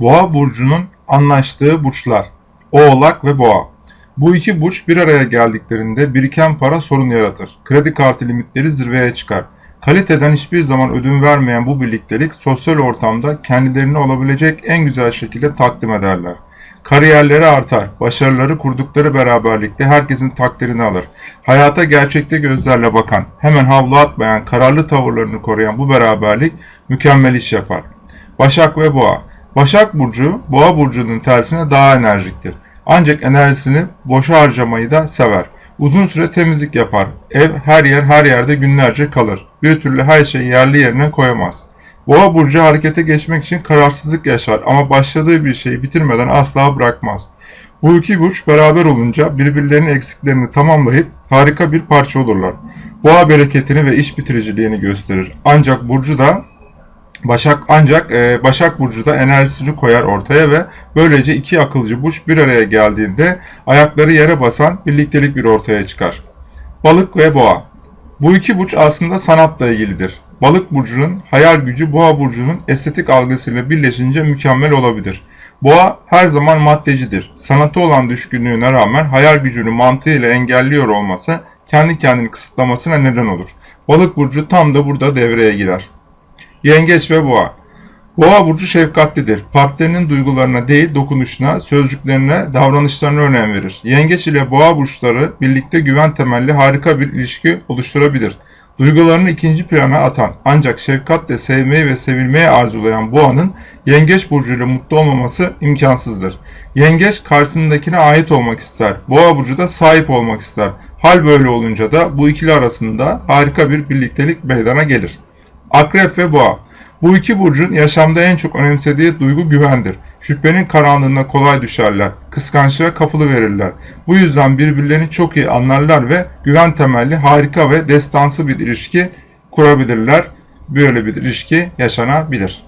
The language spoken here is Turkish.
Boğa burcunun anlaştığı burçlar. Oğlak ve Boğa. Bu iki burç bir araya geldiklerinde biriken para sorun yaratır. Kredi kartı limitleri zirveye çıkar. Kaliteden hiçbir zaman ödün vermeyen bu birliktelik sosyal ortamda kendilerini olabilecek en güzel şekilde takdim ederler. Kariyerleri artar, başarıları kurdukları beraberlikte herkesin takdirini alır. Hayata gerçekte gözlerle bakan, hemen havlu atmayan, kararlı tavırlarını koruyan bu beraberlik mükemmel iş yapar. Başak ve Boğa Başak Burcu, Boğa Burcu'nun tersine daha enerjiktir. Ancak enerjisini boşa harcamayı da sever. Uzun süre temizlik yapar. Ev her yer her yerde günlerce kalır. Bir türlü her şeyi yerli yerine koyamaz. Boğa burcu harekete geçmek için kararsızlık yaşar ama başladığı bir şeyi bitirmeden asla bırakmaz. Bu iki burç beraber olunca birbirlerinin eksiklerini tamamlayıp harika bir parça olurlar. Boğa bereketini ve iş bitiriciliğini gösterir. Ancak burcu da Başak ancak e, Başak Burcu da enerjisini koyar ortaya ve böylece iki akılcı burç bir araya geldiğinde ayakları yere basan birliktelik bir ortaya çıkar. Balık ve Boğa Bu iki burç aslında sanatla ilgilidir. Balık burcunun hayal gücü Boğa burcunun estetik algısıyla birleşince mükemmel olabilir. Boğa her zaman maddecidir. Sanatı olan düşkünlüğüne rağmen hayal gücünü mantığıyla engelliyor olması kendi kendini kısıtlamasına neden olur. Balık burcu tam da burada devreye girer. Yengeç ve Boğa Boğa burcu şefkatlidir. Partnerinin duygularına değil dokunuşuna, sözcüklerine, davranışlarına önem verir. Yengeç ile Boğa burçları birlikte güven temelli harika bir ilişki oluşturabilir. Duygularını ikinci plana atan ancak şefkatle sevmeyi ve sevilmeyi arzulayan Boğa'nın Yengeç burcuyla mutlu olmaması imkansızdır. Yengeç karşısındakine ait olmak ister. Boğa burcu da sahip olmak ister. Hal böyle olunca da bu ikili arasında harika bir birliktelik meydana gelir. Akrep ve Boğa Bu iki burcun yaşamda en çok önemsediği duygu güvendir. Şüphenin karanlığına kolay düşerler, kıskançlığa kapılı verirler. Bu yüzden birbirlerini çok iyi anlarlar ve güven temelli harika ve destansı bir ilişki kurabilirler. Böyle bir ilişki yaşanabilir.